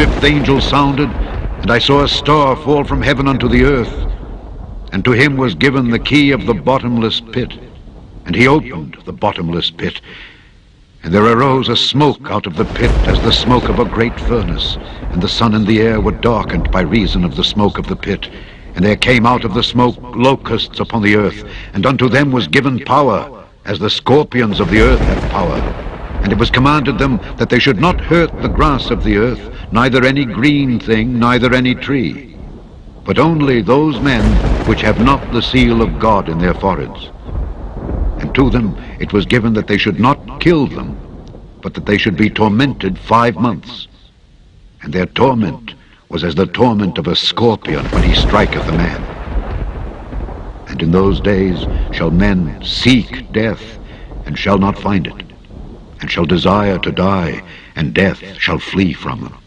fifth angel sounded, and I saw a star fall from heaven unto the earth. And to him was given the key of the bottomless pit. And he opened the bottomless pit. And there arose a smoke out of the pit as the smoke of a great furnace. And the sun and the air were darkened by reason of the smoke of the pit. And there came out of the smoke locusts upon the earth. And unto them was given power, as the scorpions of the earth have power. And it was commanded them that they should not hurt the grass of the earth, neither any green thing, neither any tree, but only those men which have not the seal of God in their foreheads. And to them it was given that they should not kill them, but that they should be tormented five months. And their torment was as the torment of a scorpion when he striketh a man. And in those days shall men seek death, and shall not find it and shall desire to die, and death shall flee from them.